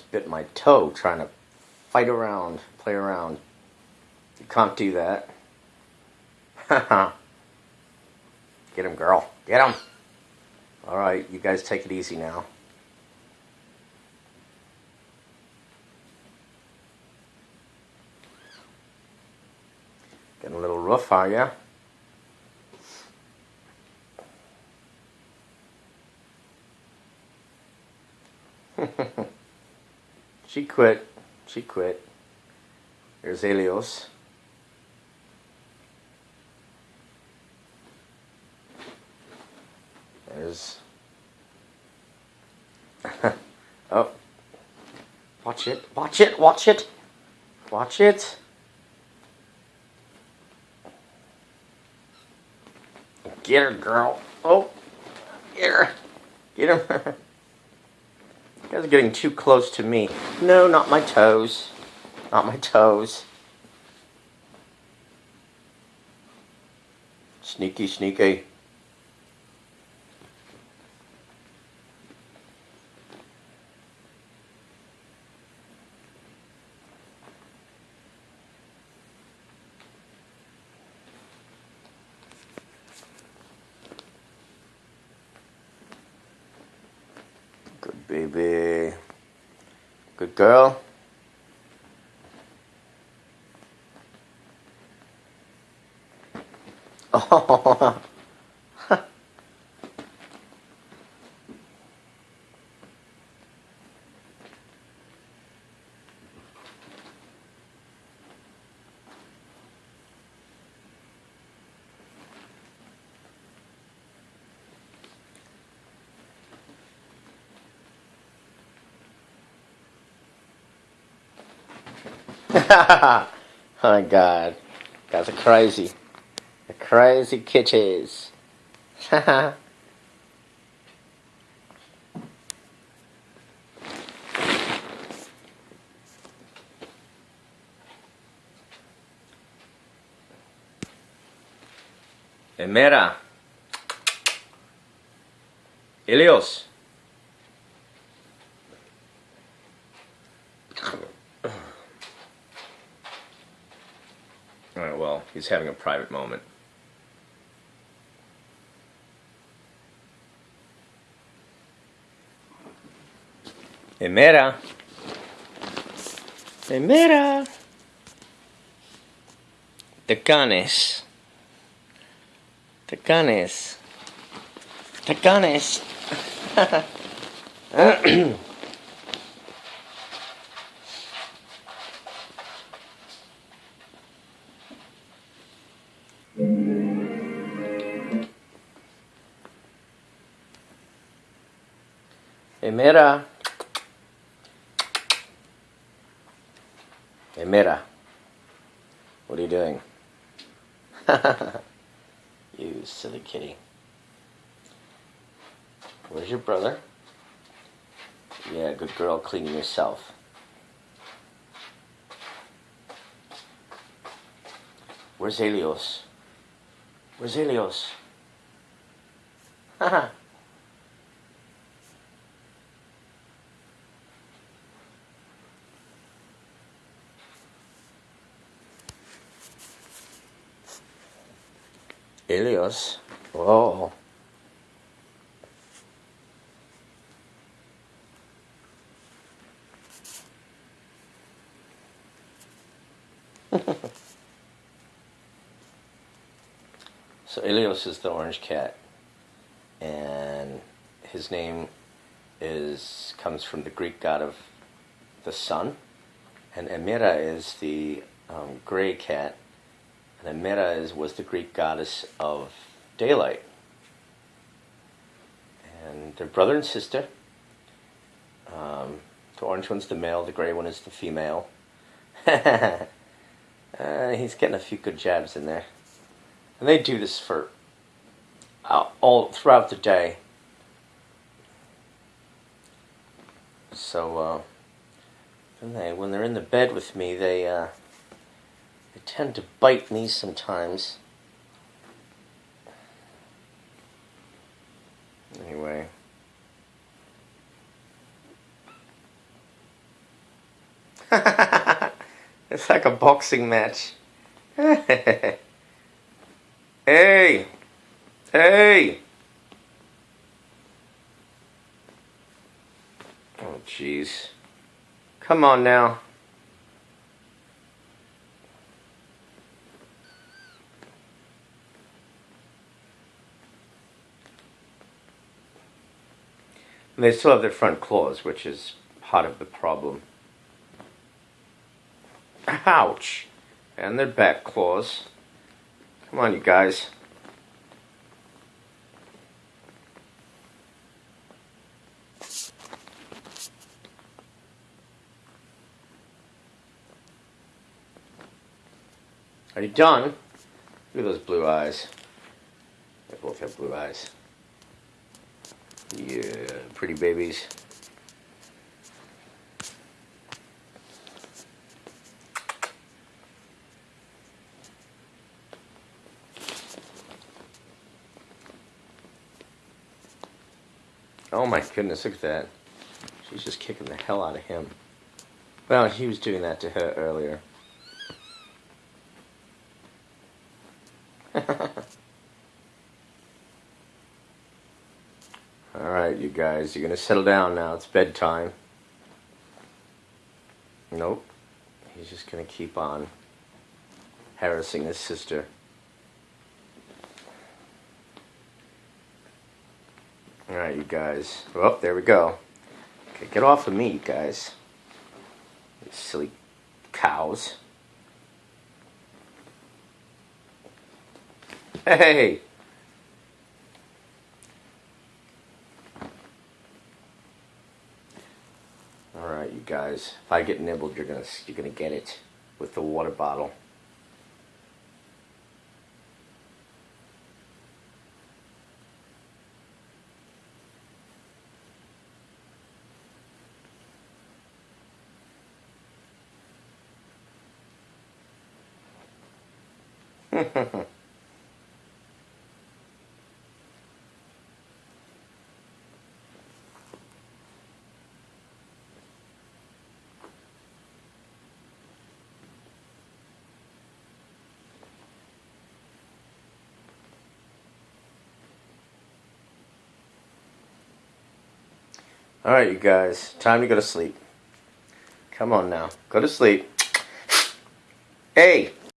bit my toe trying to fight around, play around. You can't do that. Get him, girl. Get him. All right, you guys take it easy now. Getting a little rough, are ya? she quit. She quit. There's Helios. There's. oh. Watch it. Watch it. Watch it. Watch it. Get her, girl. Oh. Get her. Get him. You guys are getting too close to me. No, not my toes. Not my toes. Sneaky, sneaky. Good baby. Good girl. Oh. oh my god. Guys are crazy. The crazy kitties. Emera. Elios. Alright, well, he's having a private moment. Emera. Emera. Tecanes. Tecanes. Tecanes. Emera. Emera. What are you doing? you silly kitty. Where's your brother? Yeah, good girl, cleaning yourself. Where's Helios? Where's Helios? Haha. Helios. Whoa. so Helios is the orange cat, and his name is comes from the Greek god of the sun, and Emira is the um, gray cat, and Emira is was the Greek goddess of daylight, and they're brother and sister. Um, the orange one's the male, the gray one is the female. uh, he's getting a few good jabs in there. And they do this for uh, all throughout the day. So, uh, when, they, when they're in the bed with me, they, uh, they tend to bite me sometimes. Anyway. it's like a boxing match. hey! Hey! Oh, jeez. Come on now. And they still have their front claws, which is part of the problem. Ouch! And their back claws. Come on, you guys. Are you done? Look at those blue eyes. They both have blue eyes. Yeah, pretty babies. Oh my goodness, look at that. She's just kicking the hell out of him. Well, he was doing that to her earlier. Alright, you guys, you're to settle down now. It's bedtime. Nope. He's just to keep on harassing his sister. Alright, you guys. Oh, there we go. Okay, get off of me, you guys. You silly cows. Hey! Alright, you guys. If I get nibbled, you're gonna you're gonna get it with the water bottle. Alright, you guys. Time to go to sleep. Come on now. Go to sleep. Hey!